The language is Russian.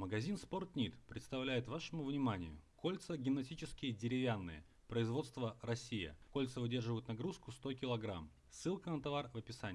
Магазин Спортнит представляет вашему вниманию кольца гимнастические деревянные, производство Россия. Кольца выдерживают нагрузку 100 кг. Ссылка на товар в описании.